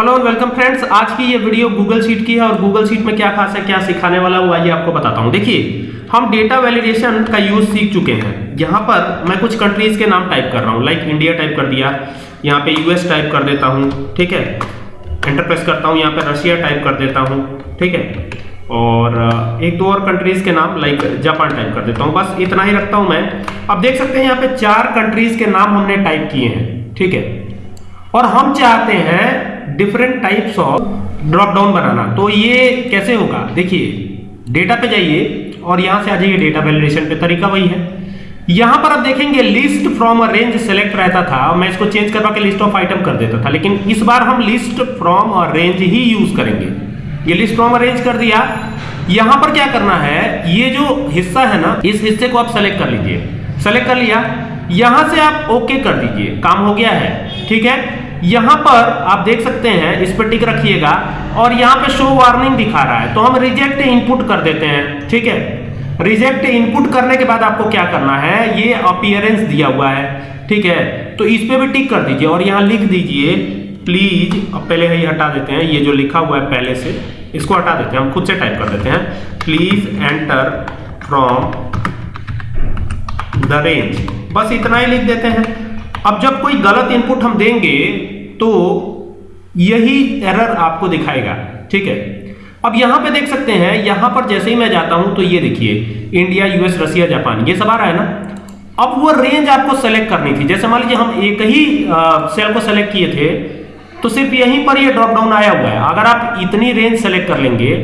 Hello and welcome friends आज की ये वीडियो गूगल शीट की है और गूगल शीट में क्या खास है, क्या सिखाने वाला हूँ आइए आपको बताता हूँ। देखिए, हम डेटा वैलिडेशन का यूज़ सीख चुके हैं। यहाँ पर मैं कुछ कंट्रीज़ के नाम टाइप कर रहा हूँ लाइक इंडिया टाइप कर दिया, यहाँ पे यूएस टाइप कर देता हूँ, ठीक है? एंटर प्रेस करता हूँ, यहाँ पे रशिया टाइप कर देता हूँ, ठीक है? और एक दो और कंट्रीज़ के नाम लाइक जापान टाइप कर देता हूँ। बस इतना ही रखता हूँ मैं। अब देख सकते हैं, यहाँ पे चार कंट्रीज़ के नाम हमने टाइप किए हैं, ठीक है? और हम चाहते हैं different types of drop down बनाना। तो ये कैसे होगा? देखिए डेटा पे जाइए और यहाँ से आ जाइए डेटा वैलिडेशन पे। तरीका वही है। यहाँ पर आप देखेंगे list from a range select रहता था। मैं इसको चेंज करवा के लिस्ट ऑफ़ आइटम कर देता था। लेकिन इस बार हम लिस्ट फ्रॉम अ रेंज ही यूज़ करेंगे। ये लिस्ट फ्रॉम अ रेंज कर दिया। यहाँ पर क्या करना है? ये जो हिस्सा है ना, इस हिस्से को आप सेलेक्ट कर लीजिए। सेलेक्ट कर लिया। यहाँ से आप ओके कर दीजिए। काम हो गया है। ठीक है? यहाँ पर आप देख सकते हैं, इस पर टिक रखिएगा, और यहाँ पे शो वार्निंग दिखा रहा है। तो हम रिजेक्ट इनपुट कर देते हैं, ठीक है? रिजेक्ट इनपुट करने के बाद आपको क्या करना है? ये अपीयरेंस दिया हुआ है, ठीक है? तो इस पे भी टिक कर दीजिए, और यहाँ लिख दीजिए प्लीज़ अब पहले ही हटा देते हैं, ये जो लिखा हुआ है पहले से, इसको हटा देते हैं, हम खुद से टाइप कर देते हैं। Please enter from the range बस इतना ही लिख देते हैं। अब जब कोई गलत इनपुट हम देंगे तो यही एरर आपको दिखाएगा, ठीक है? अब यहाँ पे देख सकते हैं, यहाँ पर जैसे ही मैं जाता हूँ तो ये देखिए इंडिया यूएस रशिया जापान ये सब आ रहा है ना? अब वो रेंज आपको सेलेक्ट करनी थी। जैसे मान लीजिए हम एक ही सेल को सेलेक्ट किए थे तो सिर्फ़ यहीं पर ये ड्रॉप डाउन आया हुआ है। अगर आप इतनी रेंज सेलेक्ट कर लेंगे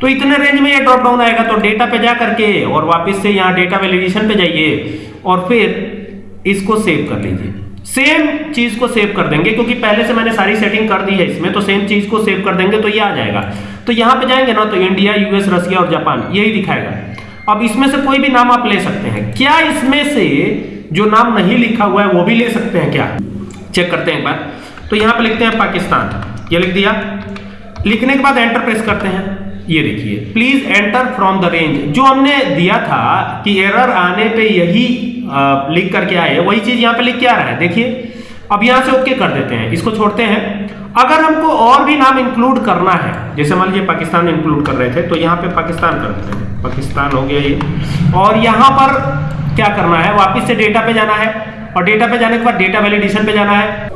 तो इतने रेंज में ये ड्रॉप डाउन आएगा। तो डेटा पे जा करके और वापस से यहाँ डेटा वैलिडेशन पे जाइए और फिर इसको सेव कर लीजिए। सेम चीज़ को सेव कर देंगे, क्योंकि पहले से मैंने सारी सेटिंग कर दी है इसमें तो सेम चीज़ को सेव कर देंगे तो ये आ जाएगा। तो यहाँ पे जाएँगे ना तो इंडिया यूएस रशिया और जापान यही दिखाएगा। अब इसमें से कोई भी नाम आप ले सकते हैं। क्या इसमें से जो नाम नहीं लिखा हुआ है, वो भी ले सकते हैं क्या? चेक करते हैं एक बार। तो यहाँ पे लिखते हैं पाकिस्तान। ये लिख दिया। लिखने के बाद एंटर प्रेस करते हैं। ये देखिए। Please enter from the range जो हमने दिया था कि एरर आने पे यही लिख करके आए वही चीज़ यहाँ पे लिख के आ रहा है। देखिए, अब यहाँ से ओके कर देते हैं। इसको छोड़ते हैं। अगर हमको और भी नाम इंक्लूड करना है, जैसे मान लीजिए पाकिस्तान इंक्लूड कर रहे थे तो यहाँ पे पाकिस्तान कर देते हैं। पाकिस्तान हो गया ये। और यहाँ पर क्या करना है? वापिस से डेटा पे जाना है। और डेटा पे जाने के बाद डेटा वैलिडेशन पे जाना है।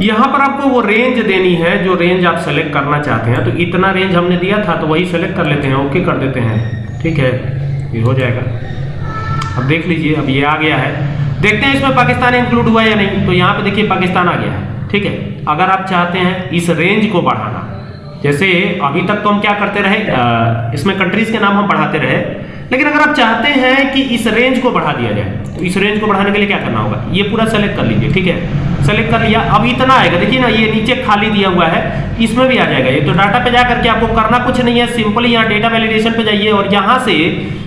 यहाँ पर आपको वो रेंज देनी है, जो रेंज आप सेलेक्ट करना चाहते हैं। तो इतना रेंज हमने दिया था तो वही सेलेक्ट कर लेते हैं। ओके कर देते हैं। ठीक है? ये हो जाएगा। अब देख लीजिए अब ये आ गया है। देखते हैं इसमें पाकिस्तान इंक्लूड हुआ या नहीं। तो यहाँ पे देखिए पाकिस्तान आ गया है ठीक है? अगर आप चाहते हैं इस रेंज को बढ़ाना जैसे अभी तक तो हम क्या करते रहे आ, इसमें कंट्रीज़ के नाम हम बढ़ाते रहे लेकिन अगर आप चाहते हैं कि इस रेंज को बढ़ा दिया जाए तो इस रेंज को बढ़ाने के लिए क्या करना होगा? ये पूरा सेलेक्ट कर लीजिए ठीक है? सेलेक्ट कर लिया अब इतना आएगा। देखिए ना ये नीचे खाली दिया हुआ है इसमें भी आ जाएगा। ये तो डाटा पे जा करके आपको करना कुछ नहीं है सिंपली यहाँ डेटा वैलिडेशन पे जाइए और यहाँ से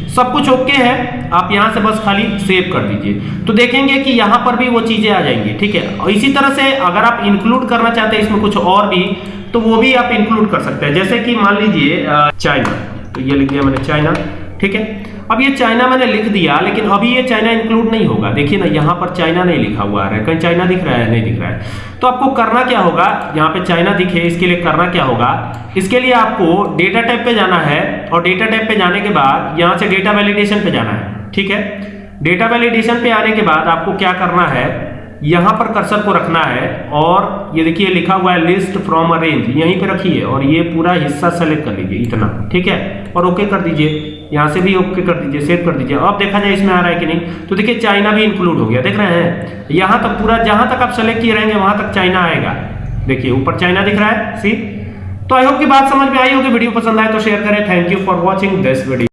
सब कुछ ओके है, आप यहाँ से बस खाली सेव कर दीजिए। तो देखेंगे कि यहाँ पर भी वो चीज़ें आ जाएँगी, ठीक है? और इसी तरह से अगर आप इंक्लूड करना चाहते हैं इसमें कुछ और भी तो वो भी आप इंक्लूड कर सकते हैं। जैसे कि मान लीजिए चाइना तो ये लिख दिया मैंने चाइना ठीक है? अब ये चाइना मैंने लिख दिया, लेकिन अभी ये चाइना इंक्लूड नहीं होगा। देखिए ना, यहाँ पर चाइना नहीं लिखा हुआ है। कहीं चाइना दिख रहा है, नहीं दिख रहा है। तो आपको करना क्या होगा? यहाँ पे चाइना दिखे, इसके लिए करना क्या होगा? इसके लिए आपको डेटा टाइप पे जाना है और डेटा टाइप पे जाने के बाद यहाँ से डेटा वैलिडेशन पे जाना है। ठीक है? डेटा वैलिडेशन पे आने के बाद आपको क्या करना है? यहाँ पर कर्सर को रखना है और ये देखिए लिखा हुआ है लिस्ट फ्रॉम अ रेंज यहीं पे रखिए और ये पूरा हिस्सा सेलेक्ट कर लीजिए, इतना। ठीक है? और ओके कर दीजिए। यहाँ से भी ओके कर दीजिए सेव कर दीजिए। अब देखा जाए इसमें आ रहा है कि नहीं तो देखिए चाइना भी इंक्लूड हो गया। देख रहे हैं? यहाँ तक पूरा, जहाँ तक आप सेलेक्ट किए रहेंगे, वहाँ तक चाइना आएगा। देखिए, ऊपर चाइना दिख रहा है सी तो आई होप की बात समझ में आई होगी, वीडियो पसंद आए तो शेयर करें। Thank you for watching this video